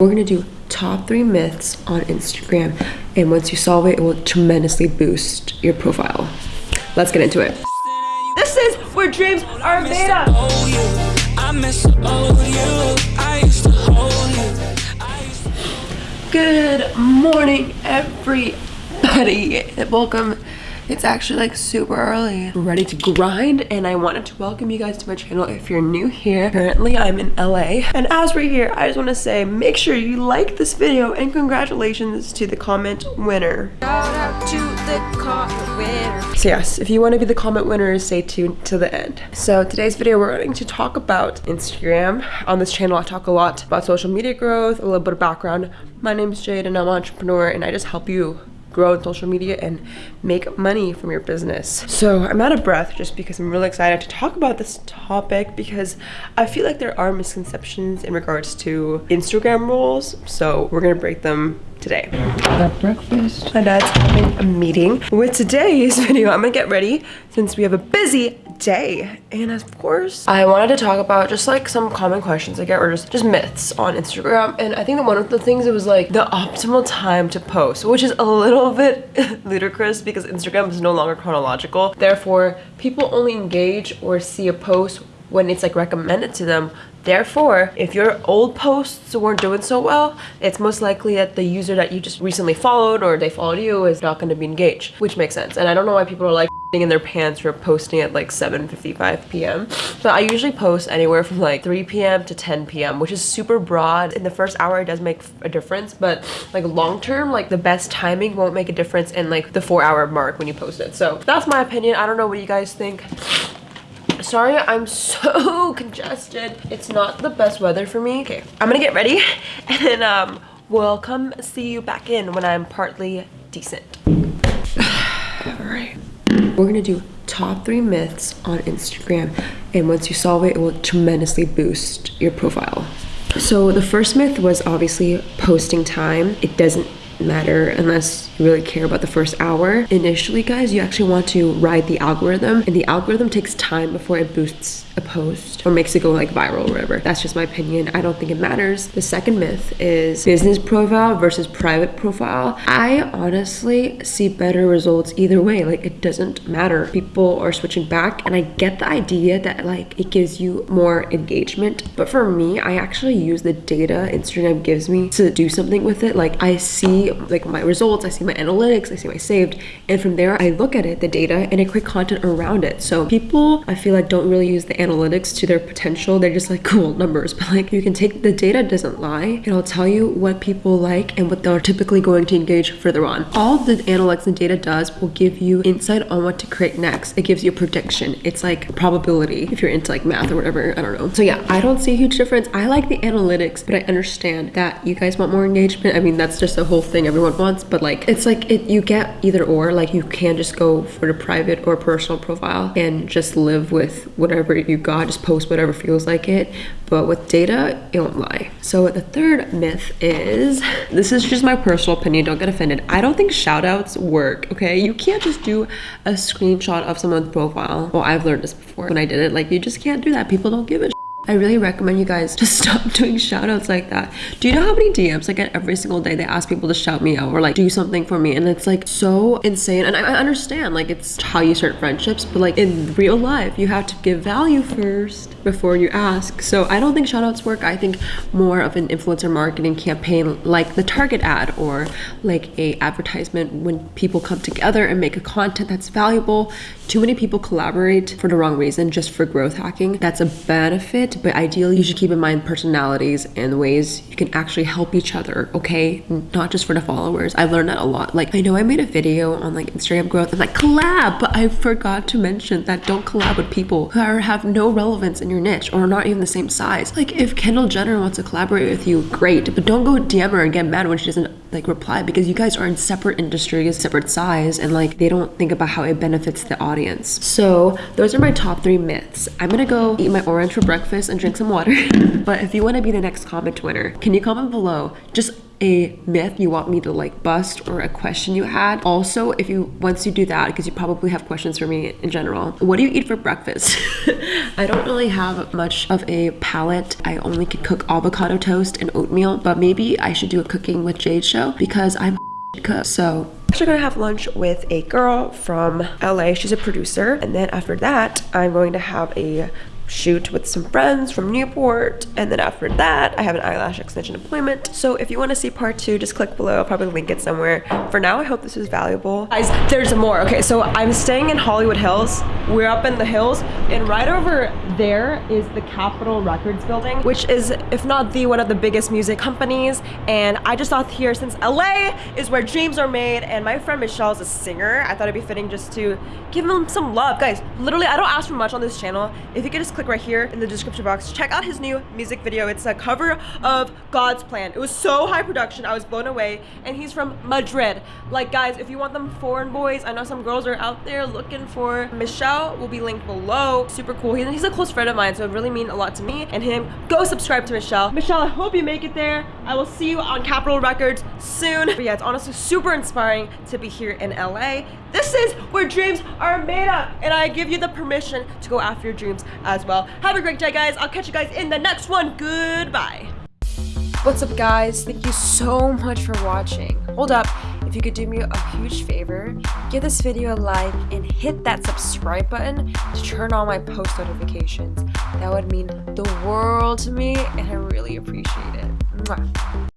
We're gonna do top three myths on Instagram, and once you solve it, it will tremendously boost your profile. Let's get into it. This is where dreams are made of. Good morning, everybody. Welcome it's actually like super early. Ready to grind and I wanted to welcome you guys to my channel if you're new here. Currently I'm in LA and as we're here I just want to say make sure you like this video and congratulations to the comment winner. Shout out to the comment winner. So yes, if you want to be the comment winner stay tuned to the end. So today's video we're going to talk about Instagram. On this channel I talk a lot about social media growth, a little bit of background. My name is Jade and I'm an entrepreneur and I just help you grow in social media and make money from your business. So I'm out of breath just because I'm really excited to talk about this topic because I feel like there are misconceptions in regards to Instagram rules. So we're gonna break them today. Got breakfast. My dad's having a meeting. With today's video, I'm gonna get ready since we have a busy day. And of course, I wanted to talk about just like some common questions I get or just, just myths on Instagram. And I think that one of the things it was like the optimal time to post, which is a little bit ludicrous because Instagram is no longer chronological. Therefore, people only engage or see a post when it's like recommended to them Therefore, if your old posts weren't doing so well, it's most likely that the user that you just recently followed or they followed you is not going to be engaged, which makes sense. And I don't know why people are like in their pants for posting at like 7.55 p.m. But I usually post anywhere from like 3 p.m. to 10 p.m., which is super broad. In the first hour, it does make a difference, but like long term, like the best timing won't make a difference in like the four hour mark when you post it. So that's my opinion. I don't know what you guys think. Sorry, I'm so congested. It's not the best weather for me. Okay, I'm gonna get ready and then um, we'll come see you back in when I'm partly decent. All right. We're gonna do top three myths on Instagram and once you solve it, it will tremendously boost your profile. So the first myth was obviously posting time. It doesn't matter unless really care about the first hour. Initially, guys, you actually want to ride the algorithm and the algorithm takes time before it boosts a post or makes it go like viral or whatever. That's just my opinion. I don't think it matters. The second myth is business profile versus private profile. I honestly see better results either way. Like it doesn't matter. People are switching back and I get the idea that like it gives you more engagement. But for me, I actually use the data Instagram gives me to do something with it. Like I see like my results, I see my analytics, I see my saved. And from there, I look at it, the data, and I create content around it. So people, I feel like don't really use the analytics to their potential. They're just like cool numbers, but like you can take the data doesn't lie. It'll tell you what people like and what they're typically going to engage further on. All the analytics and data does will give you insight on what to create next. It gives you a prediction. It's like probability if you're into like math or whatever. I don't know. So yeah, I don't see a huge difference. I like the analytics, but I understand that you guys want more engagement. I mean, that's just a whole thing everyone wants, but like it's like it you get either or. Like you can just go for the private or personal profile and just live with whatever you got, just post whatever feels like it. But with data, it won't lie. So the third myth is, this is just my personal opinion, don't get offended. I don't think shout outs work, okay? You can't just do a screenshot of someone's profile. Well, I've learned this before when I did it. Like you just can't do that. People don't give a I really recommend you guys to stop doing shout outs like that. Do you know how many DMs I get every single day? They ask people to shout me out or like do something for me. And it's like so insane. And I, I understand like it's how you start friendships, but like in real life, you have to give value first before you ask. So I don't think shout outs work. I think more of an influencer marketing campaign like the Target ad or like a advertisement when people come together and make a content that's valuable. Too many people collaborate for the wrong reason, just for growth hacking. That's a benefit but ideally you should keep in mind personalities and ways you can actually help each other, okay? Not just for the followers. I've learned that a lot. Like, I know I made a video on like Instagram growth and like collab, but I forgot to mention that don't collab with people who are, have no relevance in your niche or not even the same size. Like, if Kendall Jenner wants to collaborate with you, great, but don't go DM her and get mad when she doesn't like reply because you guys are in separate industries, separate size, and like they don't think about how it benefits the audience. So those are my top three myths. I'm gonna go eat my orange for breakfast and drink some water. but if you want to be the next comment winner, can you comment below? Just a myth you want me to like bust or a question you had. Also, if you once you do that, because you probably have questions for me in general, what do you eat for breakfast? I don't really have much of a palate. I only can cook avocado toast and oatmeal, but maybe I should do a cooking with Jade show because I'm cook. So actually gonna have lunch with a girl from LA. She's a producer. And then after that, I'm going to have a shoot with some friends from Newport. And then after that, I have an eyelash extension appointment. So if you want to see part two, just click below. I'll probably link it somewhere. For now, I hope this is valuable. Guys, there's more. Okay, so I'm staying in Hollywood Hills. We're up in the hills. And right over there is the Capitol Records building, which is, if not the one of the biggest music companies. And I just thought here, since LA is where dreams are made, and my friend Michelle is a singer, I thought it'd be fitting just to give him some love. Guys, literally, I don't ask for much on this channel. If you could just click right here in the description box. Check out his new music video. It's a cover of God's Plan. It was so high production. I was blown away. And he's from Madrid. Like, guys, if you want them foreign boys, I know some girls are out there looking for Michelle. Will be linked below. Super cool. He's a close friend of mine, so it really mean a lot to me and him. Go subscribe to Michelle. Michelle, I hope you make it there. I will see you on Capitol Records soon. But yeah, it's honestly super inspiring to be here in LA. This is where dreams are made up. And I give you the permission to go after your dreams as well. Have a great day, guys. I'll catch you guys in the next one. Goodbye. What's up, guys? Thank you so much for watching. Hold up. If you could do me a huge favor, give this video a like and hit that subscribe button to turn on my post notifications. That would mean the world to me and I really appreciate it. Mwah.